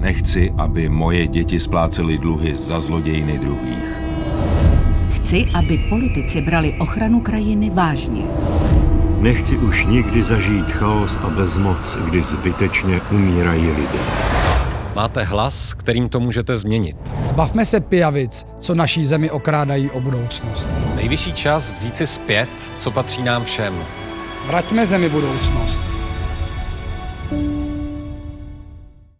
Nechci, aby moje děti splácely dluhy za zlodějiny druhých. Chci, aby politici brali ochranu krajiny vážně. Nechci už nikdy zažít chaos a bezmoc, kdy zbytečně umírají lidé. Máte hlas, kterým to můžete změnit. Zbavme se pijavic, co naší zemi okrádají o budoucnost. Nejvyšší čas vzít si zpět, co patří nám všem. Vraťme zemi budoucnost.